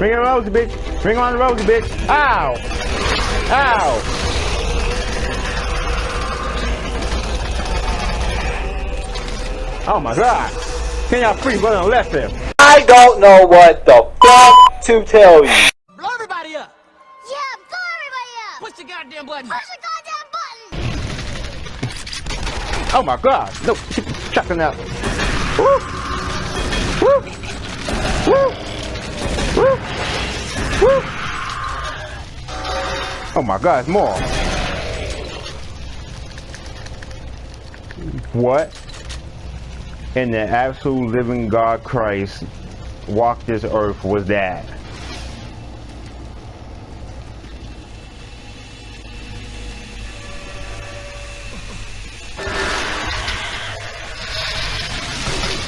Bring on Rosie, bitch. Bring on the Rosie, bitch. Ow. Ow. Oh my god. Can y'all freeze brother on left there? I don't know what the fuck to tell you. Blow everybody up! Yeah, blow everybody up! Push the goddamn button! Push the goddamn button! Oh my god. No, shotgun out. Woo. Woo. Woo. Oh my god, more. What in the absolute living God Christ walked this earth was that?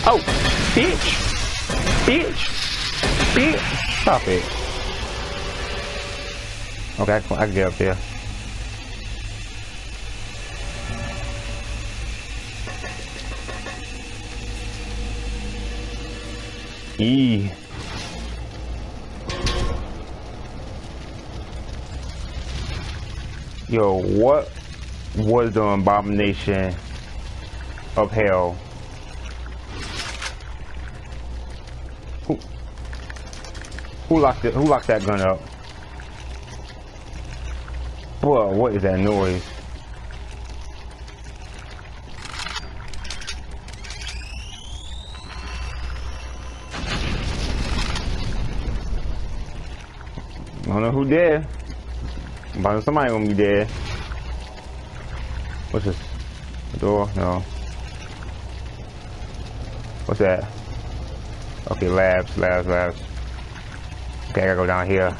Oh, bitch. Bitch. Bitch. Stop it. Okay, I can, I can get up there. E. Yo, what was the abomination of hell? Who, who locked it? Who locked that gun up? Whoa, what is that noise? I don't know who dead. But somebody gonna be dead. What's this? The door? No. What's that? Okay, labs, labs, labs. Okay, I gotta go down here.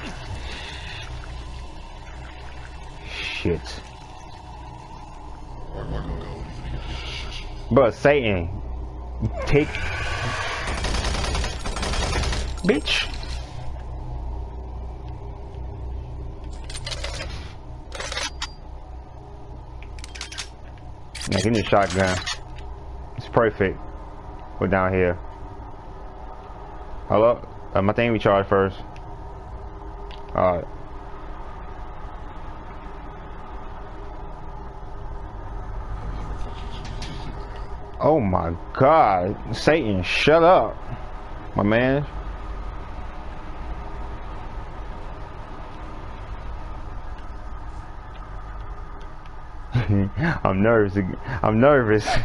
Shit. But Satan, take, bitch. Yeah, give me a shotgun. It's perfect. We're down here. Hello? Uh, my thing recharge first. Alright. Oh my god. Satan, shut up. My man. I'm nervous. I'm nervous.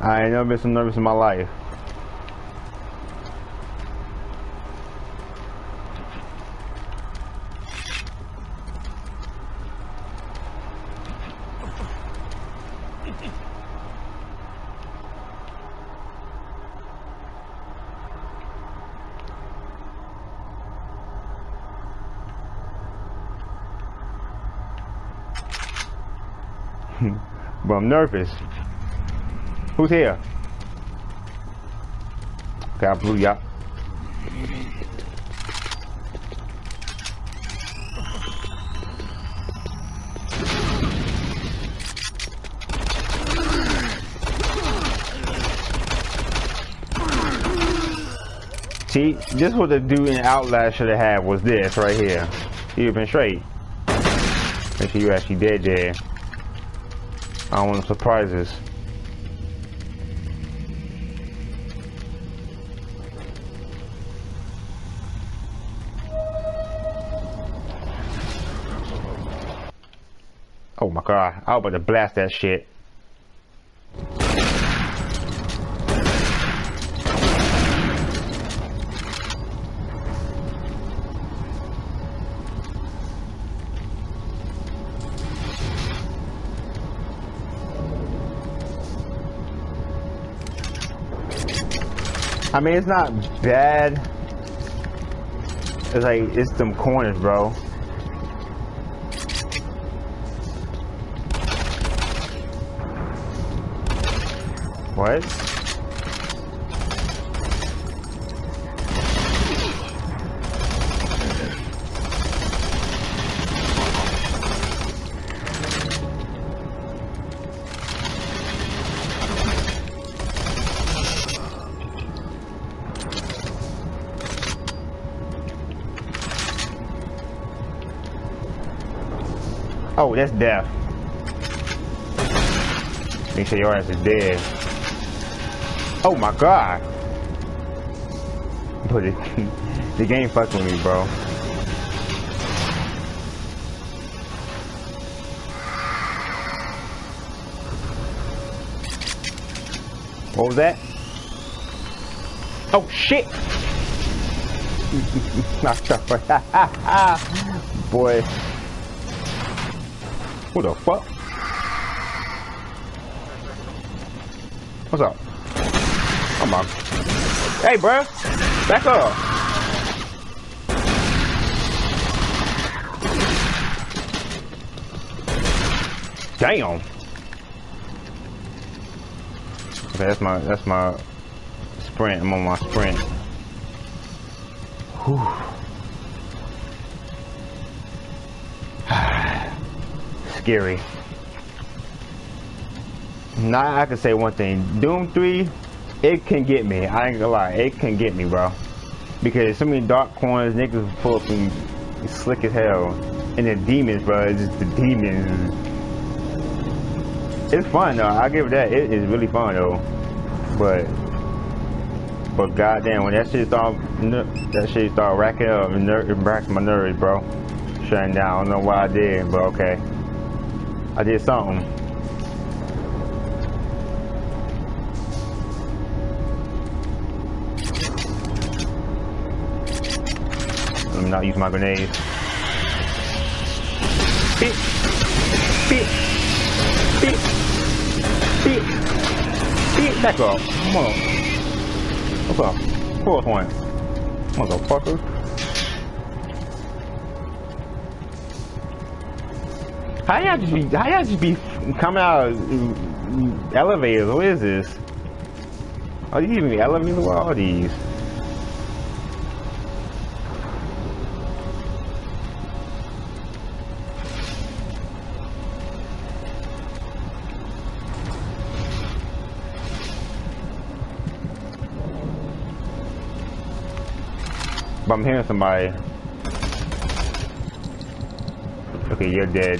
I ain't never been so nervous in my life. but I'm nervous. Who's here? Okay, I blew you. See, this what the dude in Outlast should have had was this right here. He'd have been straight. Make sure you actually dead there. I want surprises. Oh my god, I was about to blast that shit. Mean, it's not bad. It's like, it's them corners, bro. What? That's death. Make sure your ass is dead. Oh my god. But it, the game fucking with me, bro. What was that? Oh shit! Boy. What the fuck? What's up? Come on. Hey, bro. Back up. Damn. Okay, that's my that's my sprint. I'm on my sprint. Whew. Scary. Now I can say one thing. Doom 3, it can get me. I ain't gonna lie, it can get me, bro. Because so many dark corners, niggas full of slick as hell. And the demons, bro, it's just the demons. It's fun though. I give it that. It is really fun though. But but goddamn, when that shit start that shit start racking up and racking my nerves, bro. Shutting down. I don't know what I did, but okay. I did something. Let me not use my grenades. Beep. Beep. Beep. Beep. Beep. Back up. Come on. What's up? Fourth one. Motherfucker. How y'all just be, how y'all just be coming out of mm, elevators? What is this? Are you even elevators? What are these? But I'm hearing somebody. Okay, you're dead.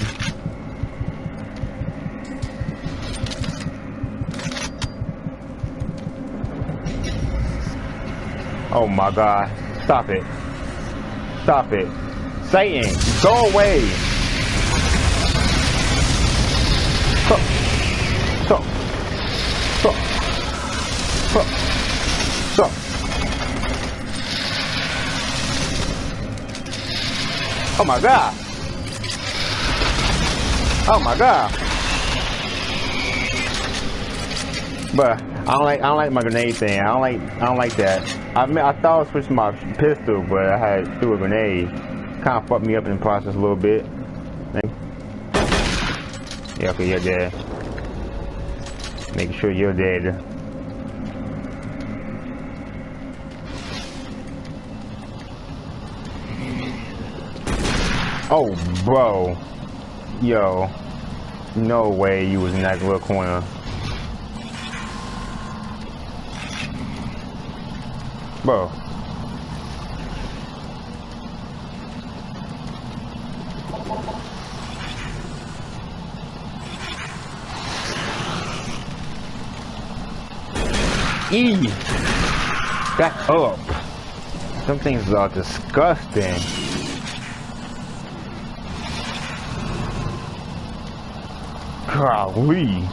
Oh my god. Stop it. Stop it. Satan, go away. Stop. Stop. Stop. Stop. Oh my god. Oh my god. But I don't like I don't like my grenade thing. I don't like I don't like that. I mean I thought I switched my pistol, but I had threw a grenade. Kind of fucked me up in the process a little bit. Yeah, okay, you're dead. Make sure you're dead. Oh, bro. Yo. No way you was in that little corner. Bro. E. Back up. Some things are disgusting. Golly.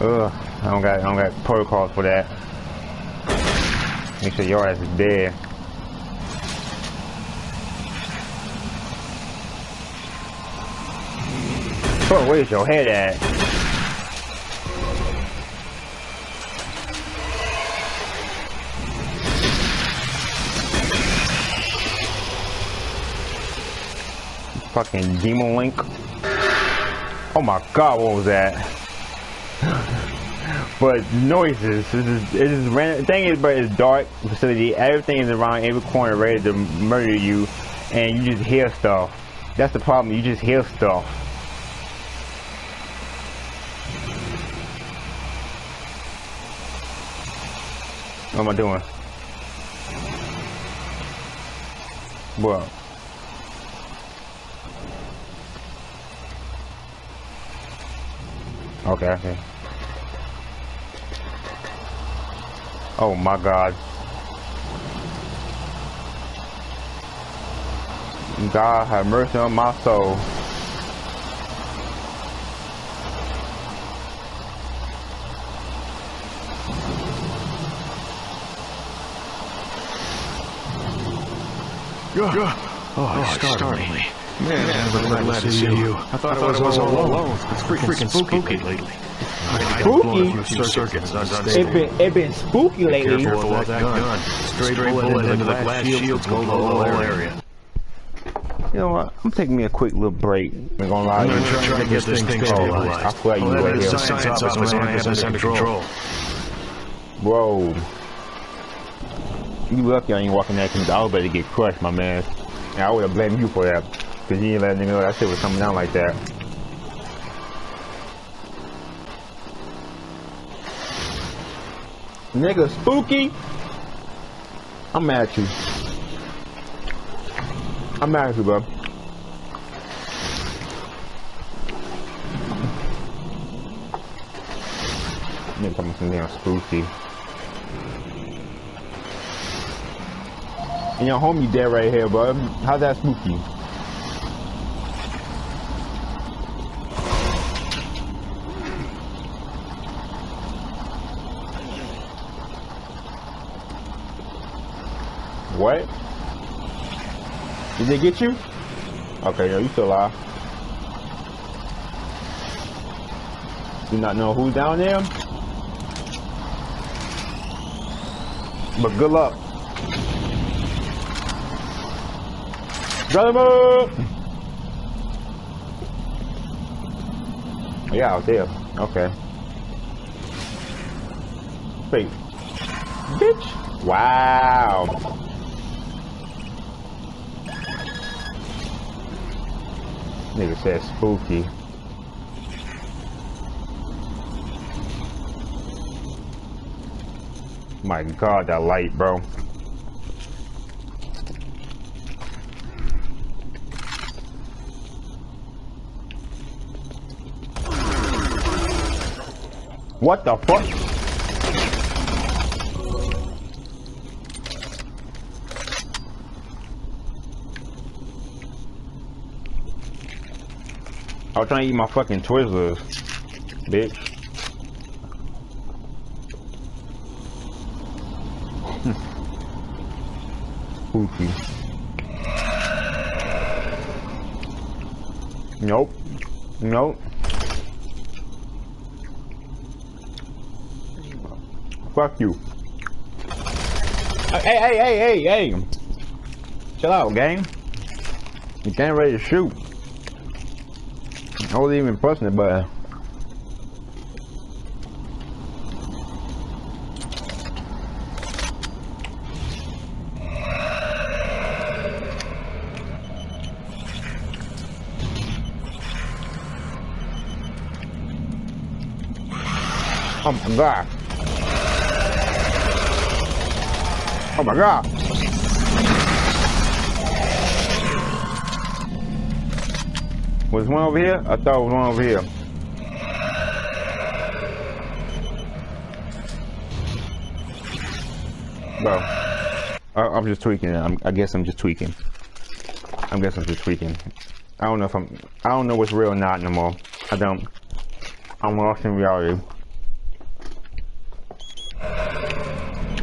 Ugh, I don't got I don't got protocols for that. Make sure your ass is dead. Bro, where's your head at? Fucking Demon Link. Oh my god, what was that? but noises, this is, this is random. thing is, but it's dark facility. Everything is around every corner ready to murder you, and you just hear stuff. That's the problem. You just hear stuff. What am I doing? What? Okay, okay. Oh my god. God have mercy on my soul. Oh, it startled me. Man, I'm glad, glad to see you. I thought, I, was, all alone. It's freaking, spooky, lately. I got blown a few circuits. It been it been spooky lately. Careful of that gun. Straight bullet into the glass shield go the whole area. You know what? I'm taking me a quick little break. I'm gonna lie. I'm to gonna try to get this thing oh, I stabilized. feel like you Oh, right that here. is science office man has this under control. Whoa. You lucky I ain't walking that thing. I was about to get crushed, my man. And I would have blamed you for that. Cause you ain't let me know that shit was coming down like that. Nigga, spooky. I'm mad at you. I'm mad at you, bro. Nigga, coming some damn spooky. And your homie dead right here, bro. How's that spooky? What? Did they get you? Okay, yo, you still alive. Do not know who's down there. But good luck. Brother move! Yeah, out there. Okay. Wait. Bitch. Wow. Nigga said spooky. My god, that light, bro. What the fuck? I was trying to eat my fucking Twizzlers, bitch. Hmm. Spooky. Nope. Nope. Fuck you. Hey, hey, hey, hey, hey. Chill out, gang. You can't ready to shoot. I wasn't even pressing it, but Oh my god. Oh my god. Was one over here? I thought it was one over here. Bro, I, I'm just tweaking. I'm, I guess I'm just tweaking. I guess I'm just tweaking. I don't know if I'm. I don't know what's real or not no more. I don't. I'm lost in reality.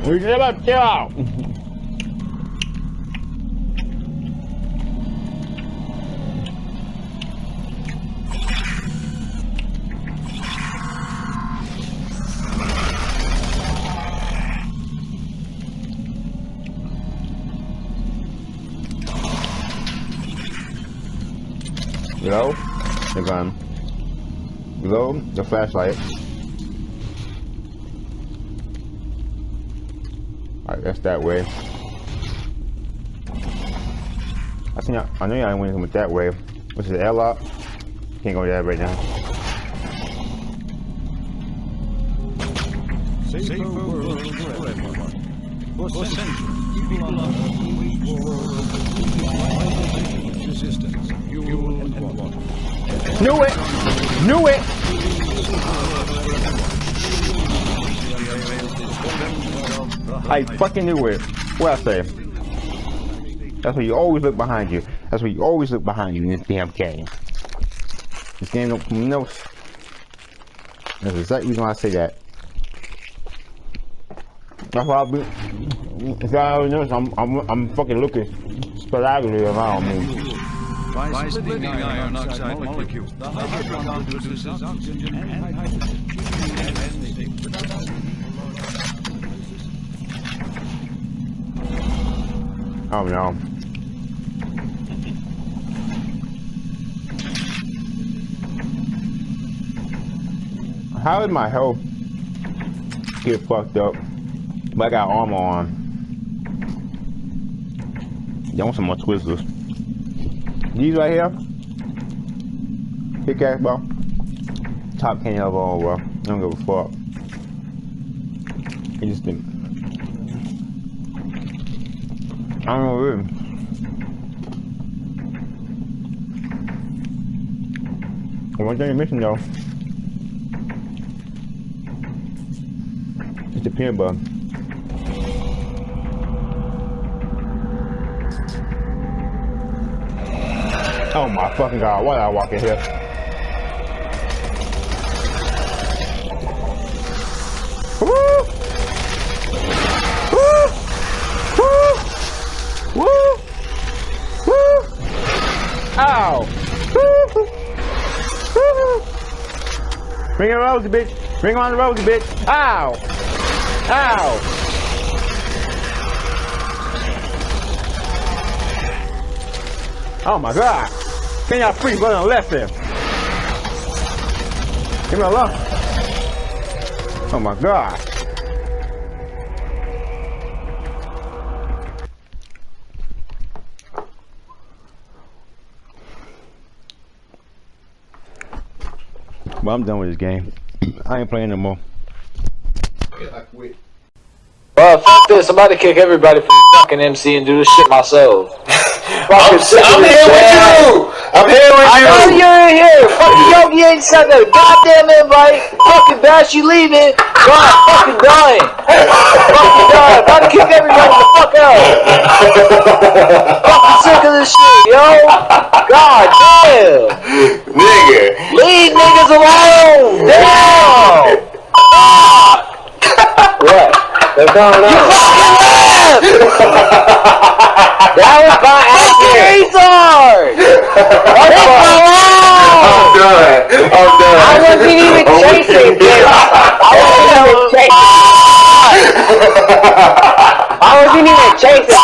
We about to chill out. Glow the gun. Glow the flashlight. Alright, that's that way. I think I, I know y'all went with that way. Which is the airlock. Can't go there right now. World wait for resistance, fuel and water. Knew it! Knew it! I fucking knew it. What I say? That's why you always look behind you. That's why you always look behind you in this damn game. This game don't no. That's the reason why I say that. That's why I've been. If I already notice, I'm I'm I'm fucking looking sporadically around me. By splitting iron oxide molecules, the hydrogen produces oxygen and hydrogen. Oh no. How did my health get fucked up? But I got armor on. Y'all want some more Twizzlers? These right here? Pickaxe, bro. Top candy of all, bro. I don't give a fuck. It just didn't. I don't know really. One thing you're missing though. It's the peanut butter. Oh my fucking god, why did I walk in here? Woo! Woo! Woo! Woo! Ow! Woo! Bring on Rosie, bitch! Bring on the Rosie, bitch! Ow! Ow! Oh my god! Can y'all freeze run on the left there? Give me alone. Oh my god. Well, I'm done with this game. I ain't playing no more. I quit. Well, f this. I'm about to kick everybody from fucking MC and do this shit myself. I'm, I'm here with you. I'm here with I know you. you're in here. Fucking Yogi ain't sent a goddamn invite. Fucking Bash, you leaving. God, fucking dying. fucking dying. About to kick everybody the fuck out. fucking sick of this shit, yo. God damn. Nigga. Leave niggas alone. Damn. what? They're coming out. That was by accident. Retard. That's my I'm done. I'm done. I wasn't even chasing, bitch. I wasn't even chasing. I wasn't even chasing.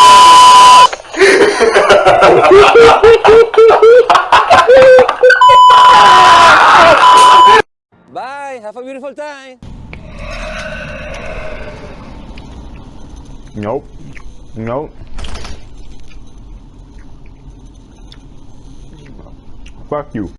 Bye. Have a beautiful time. Nope. Nope. Fuck you.